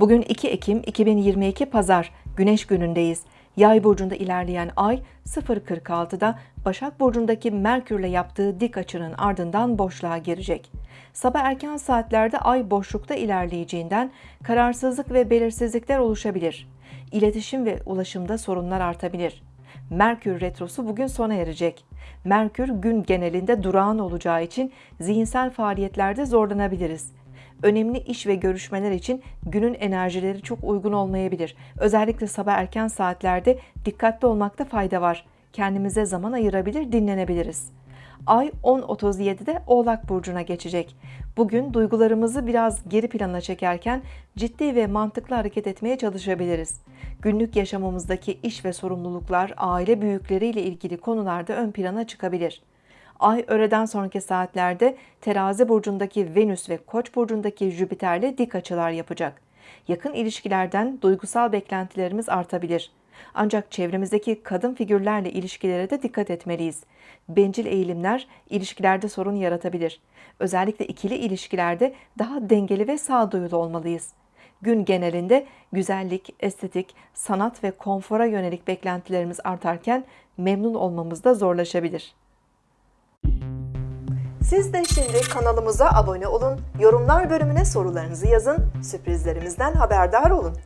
Bugün 2 Ekim 2022 Pazar, Güneş günündeyiz. Yay burcunda ilerleyen ay 0.46'da Başak burcundaki Merkürle yaptığı dik açının ardından boşluğa girecek. Sabah erken saatlerde ay boşlukta ilerleyeceğinden kararsızlık ve belirsizlikler oluşabilir. İletişim ve ulaşımda sorunlar artabilir. Merkür retrosu bugün sona erecek. Merkür gün genelinde durağan olacağı için zihinsel faaliyetlerde zorlanabiliriz. Önemli iş ve görüşmeler için günün enerjileri çok uygun olmayabilir. Özellikle sabah erken saatlerde dikkatli olmakta fayda var. Kendimize zaman ayırabilir, dinlenebiliriz. Ay 10.37'de Oğlak Burcu'na geçecek. Bugün duygularımızı biraz geri plana çekerken ciddi ve mantıklı hareket etmeye çalışabiliriz. Günlük yaşamımızdaki iş ve sorumluluklar, aile büyükleriyle ilgili konularda ön plana çıkabilir. Ay öğleden sonraki saatlerde Terazi burcundaki Venüs ve Koç burcundaki Jüpiter'le dik açılar yapacak. Yakın ilişkilerden duygusal beklentilerimiz artabilir. Ancak çevremizdeki kadın figürlerle ilişkilere de dikkat etmeliyiz. Bencil eğilimler ilişkilerde sorun yaratabilir. Özellikle ikili ilişkilerde daha dengeli ve sağduyulu olmalıyız. Gün genelinde güzellik, estetik, sanat ve konfora yönelik beklentilerimiz artarken memnun olmamız da zorlaşabilir. Siz de şimdi kanalımıza abone olun, yorumlar bölümüne sorularınızı yazın, sürprizlerimizden haberdar olun.